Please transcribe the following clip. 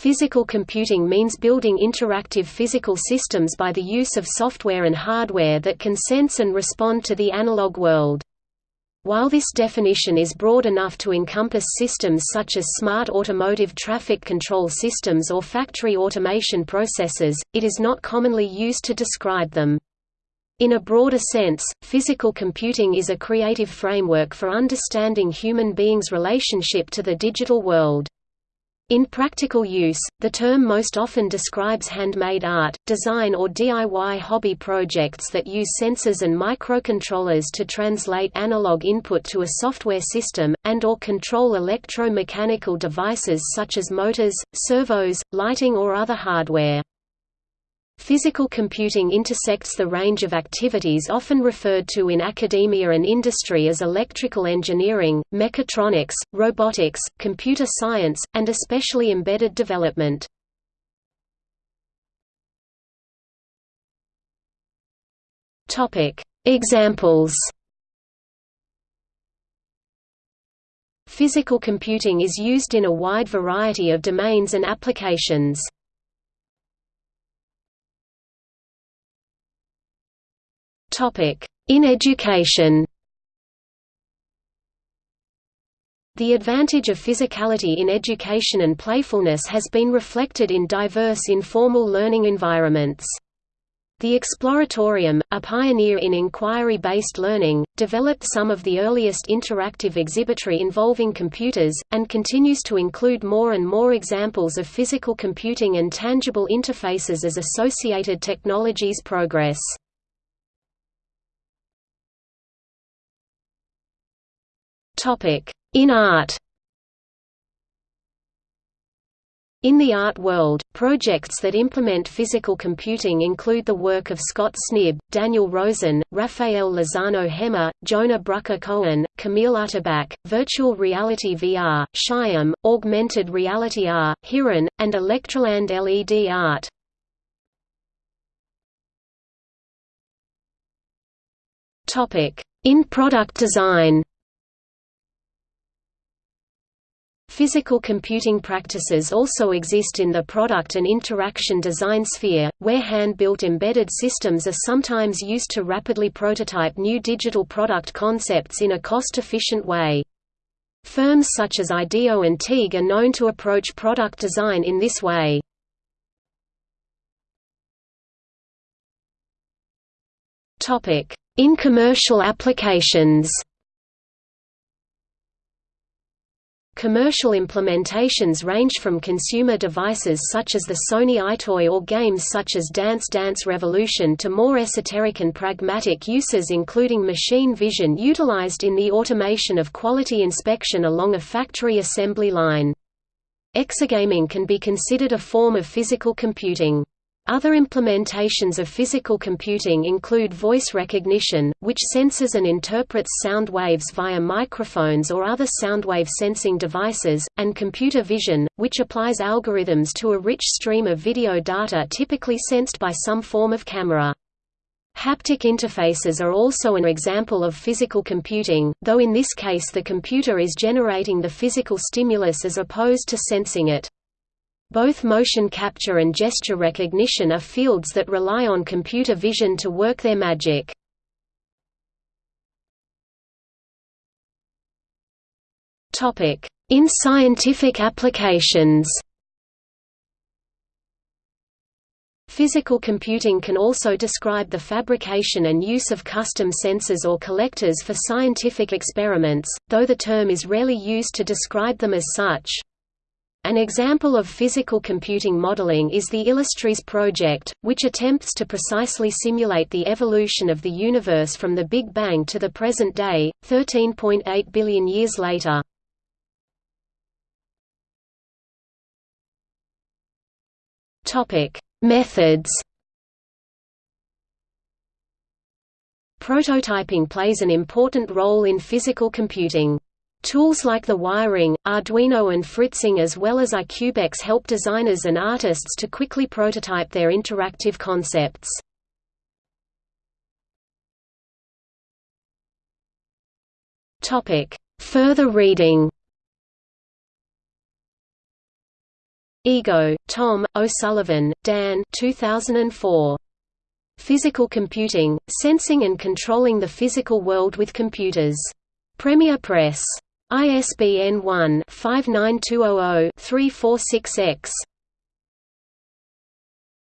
Physical computing means building interactive physical systems by the use of software and hardware that can sense and respond to the analog world. While this definition is broad enough to encompass systems such as smart automotive traffic control systems or factory automation processes, it is not commonly used to describe them. In a broader sense, physical computing is a creative framework for understanding human beings' relationship to the digital world. In practical use, the term most often describes handmade art, design or DIY hobby projects that use sensors and microcontrollers to translate analog input to a software system, and or control electromechanical devices such as motors, servos, lighting or other hardware. Physical computing intersects the range of activities often referred to in academia and industry as electrical engineering, mechatronics, robotics, computer science, and especially embedded development. Examples Physical computing is used in a wide variety of domains and applications. In education The advantage of physicality in education and playfulness has been reflected in diverse informal learning environments. The Exploratorium, a pioneer in inquiry-based learning, developed some of the earliest interactive exhibitry involving computers, and continues to include more and more examples of physical computing and tangible interfaces as associated technologies progress. In art. In the art world, projects that implement physical computing include the work of Scott Snibbe, Daniel Rozin, Rafael Lozano Hemmer, Jonah Brucker Cohen, Camille Utterback, Virtual Reality VR, Shyam, Augmented Reality R, Hiran, and Electroland LED art. In product design Physical computing practices also exist in the product and interaction design sphere, where hand-built embedded systems are sometimes used to rapidly prototype new digital product concepts in a cost-efficient way. Firms such as IDEO and Teague are known to approach product design in this way. In commercial applications Commercial implementations range from consumer devices such as the Sony EyeToy or games such as Dance Dance Revolution to more esoteric and pragmatic uses including machine vision utilized in the automation of quality inspection along a factory assembly line. Exergaming can be considered a form of physical computing. Other implementations of physical computing include voice recognition, which senses and interprets sound waves via microphones or other soundwave sensing devices, and computer vision, which applies algorithms to a rich stream of video data typically sensed by some form of camera. Haptic interfaces are also an example of physical computing, though in this case the computer is generating the physical stimulus as opposed to sensing it. Both motion capture and gesture recognition are fields that rely on computer vision to work their magic. In scientific applications Physical computing can also describe the fabrication and use of custom sensors or collectors for scientific experiments, though the term is rarely used to describe them as such. An example of physical computing modeling is the Illustris project, which attempts to precisely simulate the evolution of the universe from the Big Bang to the present day, 13.8 billion years later. Methods Prototyping plays an important role in physical computing. Tools like the wiring, Arduino and Fritzing as well as iCubeX help designers and artists to quickly prototype their interactive concepts. Further reading Igoe, Tom, O'Sullivan, Dan 2004. Physical Computing, Sensing and Controlling the Physical World with Computers. Premier Press. ISBN 1-59200-346-X.